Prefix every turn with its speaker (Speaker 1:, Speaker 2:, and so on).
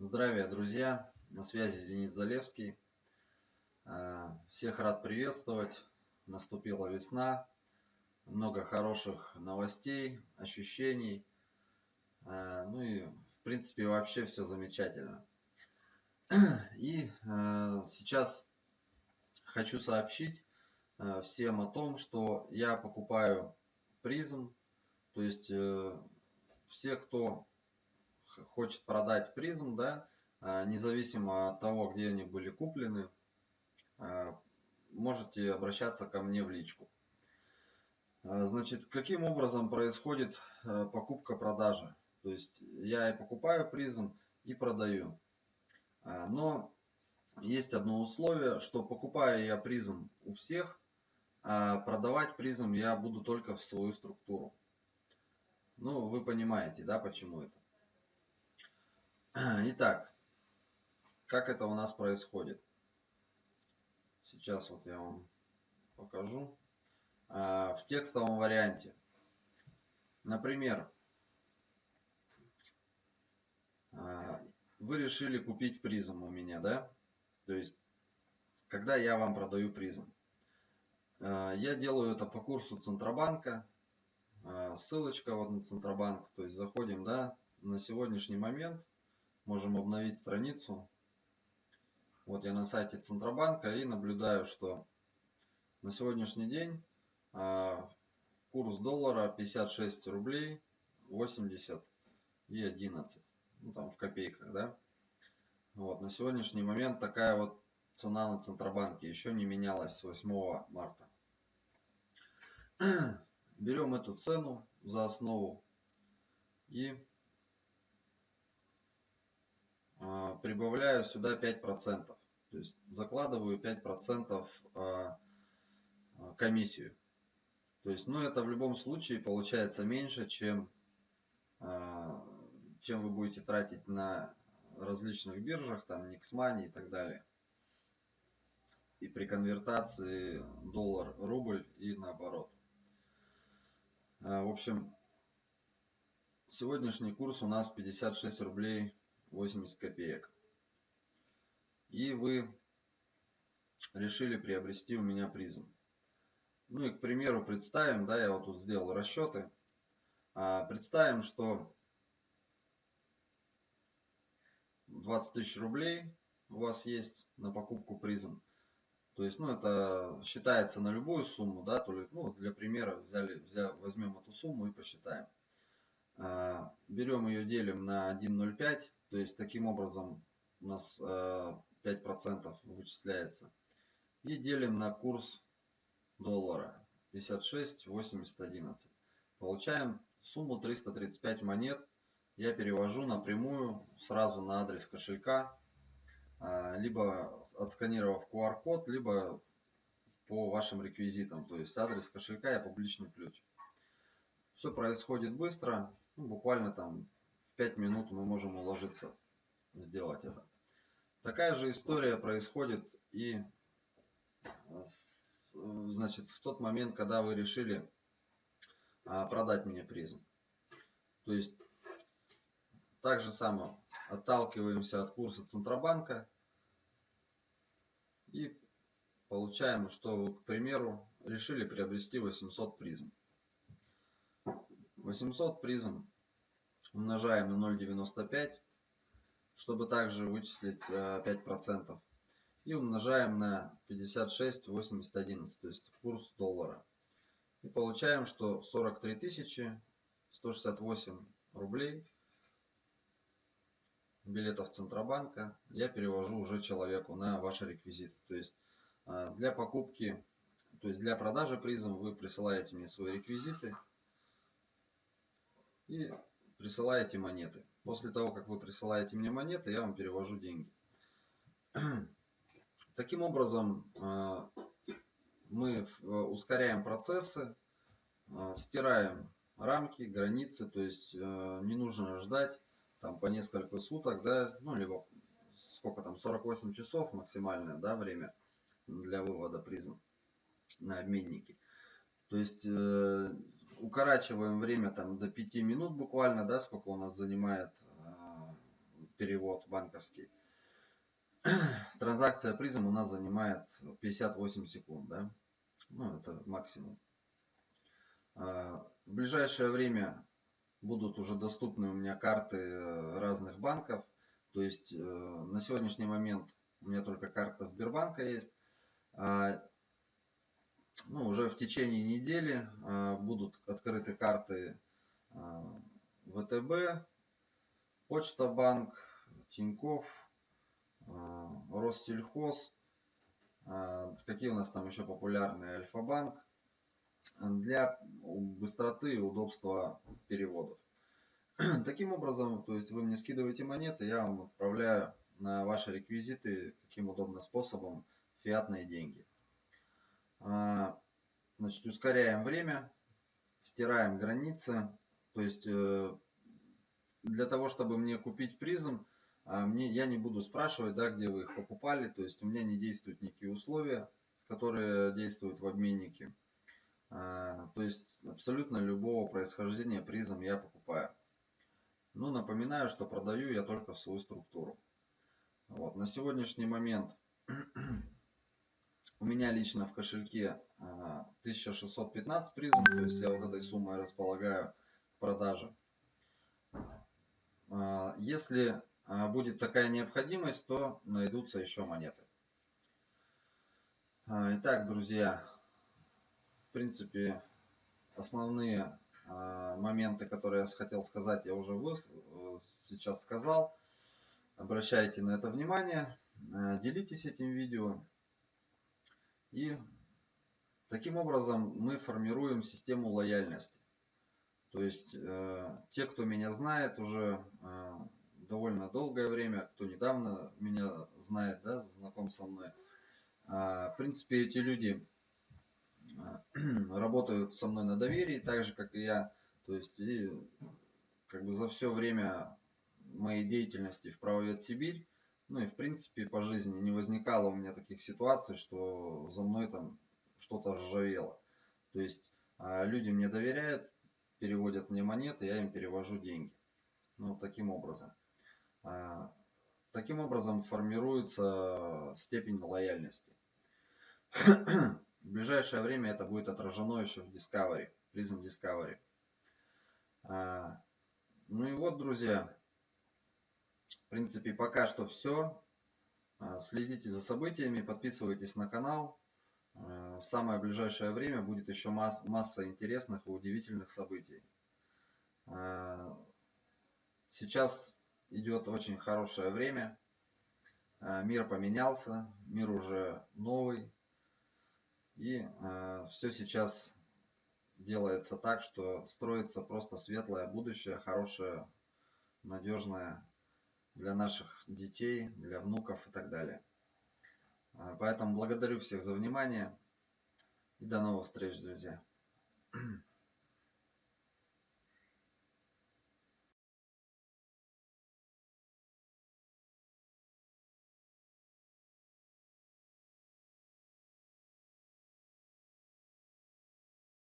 Speaker 1: Здравия, друзья! На связи Денис Залевский. Э, всех рад приветствовать. Наступила весна. Много хороших новостей, ощущений. Э, ну и, в принципе, вообще все замечательно. И э, сейчас хочу сообщить всем о том, что я покупаю призм. То есть все, кто хочет продать призм, да, а, независимо от того, где они были куплены, а, можете обращаться ко мне в личку. А, значит, каким образом происходит покупка-продажа? То есть я и покупаю призм, и продаю. Но есть одно условие, что покупая я призм у всех, а продавать призм я буду только в свою структуру. Ну, вы понимаете, да, почему это? Итак, как это у нас происходит? Сейчас вот я вам покажу. А, в текстовом варианте. Например, а, вы решили купить призм у меня, да? То есть, когда я вам продаю призм. А, я делаю это по курсу Центробанка. Ссылочка вот на Центробанк. То есть, заходим, да, на сегодняшний момент – можем обновить страницу. Вот я на сайте Центробанка и наблюдаю, что на сегодняшний день а, курс доллара 56 рублей 80 и 11. Ну там в копейках, да. Вот на сегодняшний момент такая вот цена на Центробанке еще не менялась с 8 марта. Берем эту цену за основу и а, прибавляю сюда 5%. То есть закладываю 5% а, а, комиссию. То есть, ну это в любом случае получается меньше, чем, чем вы будете тратить на различных биржах, там Nixmoney и так далее. И при конвертации доллар-рубль и наоборот. В общем, сегодняшний курс у нас 56 рублей 80 копеек. И вы решили приобрести у меня призм. Ну и, к примеру, представим, да, я вот тут сделал расчеты. А, представим, что 20 тысяч рублей у вас есть на покупку призм. То есть, ну, это считается на любую сумму, да, то ли, ну, для примера взяли, взял, возьмем эту сумму и посчитаем. А, берем ее, делим на 1,05 то есть таким образом у нас 5% э, вычисляется. И делим на курс доллара 56, 80, 11. Получаем сумму 335 монет. Я перевожу напрямую сразу на адрес кошелька, э, либо отсканировав QR-код, либо по вашим реквизитам. То есть адрес кошелька и публичный ключ. Все происходит быстро, ну, буквально там 5 минут мы можем уложиться сделать это. Такая же история происходит и значит, в тот момент, когда вы решили а, продать мне призм. То есть, так же само отталкиваемся от курса Центробанка и получаем, что к примеру, решили приобрести 800 призм. 800 призм умножаем на 0,95, чтобы также вычислить 5%. Э, и умножаем на 56, 80, 11, то есть курс доллара. И получаем, что 43 тысячи 168 рублей билетов Центробанка я перевожу уже человеку на ваши реквизиты. То есть э, для покупки, то есть для продажи призм вы присылаете мне свои реквизиты. И присылаете монеты. После того, как вы присылаете мне монеты, я вам перевожу деньги. Таким образом, э, мы э, ускоряем процессы, э, стираем рамки, границы, то есть не нужно ждать там по несколько суток, да, ну либо сколько там, 48 часов максимальное, да, время для вывода призм на обменники. То есть укорачиваем время там до 5 минут буквально, да, сколько у нас занимает э, перевод банковский. Транзакция призм у нас занимает 58 секунд, да? Ну, это максимум. А, в ближайшее время будут уже доступны у меня карты э, разных банков. То есть э, на сегодняшний момент у меня только карта Сбербанка есть. А, ну, уже в течение недели а, будут открыты карты ВТБ, Почта Банк, Тиньков, Россельхоз. Какие у нас там еще популярные? Альфа-банк для быстроты и удобства переводов. Таким образом, то есть вы мне скидываете монеты, я вам отправляю на ваши реквизиты каким удобным способом фиатные деньги. А, значит, ускоряем время, стираем границы. То есть э, для того, чтобы мне купить призм, а, мне, я не буду спрашивать, да, где вы их покупали. То есть у меня не действуют никакие условия, которые действуют в обменнике. А, то есть абсолютно любого происхождения призм я покупаю. Ну, напоминаю, что продаю я только в свою структуру. Вот. На сегодняшний момент у меня лично в кошельке 1615 а, призм, то есть я вот этой суммой располагаю в продаже. А, если будет такая необходимость, то найдутся еще монеты. Итак, друзья, в принципе, основные а, моменты, которые я хотел сказать, я уже сейчас сказал. Обращайте на это внимание, делитесь этим видео. И таким образом мы формируем систему лояльности. То есть э, те, кто меня знает уже довольно долгое время, кто недавно меня знает, да, знаком со мной. В принципе, эти люди работают со мной на доверии, так же, как и я. То есть, и, как бы за все время моей деятельности в правовед Сибирь, ну и в принципе по жизни не возникало у меня таких ситуаций, что за мной там что-то ржавело. То есть а, люди мне доверяют, переводят мне монеты, я им перевожу деньги. Ну, таким образом. А, таким образом формируется степень лояльности. В ближайшее время это будет отражено еще в Discovery, Prism Discovery. А, ну и вот, друзья, в принципе, пока что все. А, следите за событиями, подписывайтесь на канал. А, в самое ближайшее время будет еще масс масса интересных и удивительных событий. Сейчас идет очень хорошее время. Мир поменялся, мир уже новый, и все сейчас делается так, что строится просто светлое будущее, хорошее, надежное для наших детей, для внуков и так далее. Э, поэтому благодарю всех за внимание и до новых встреч, друзья.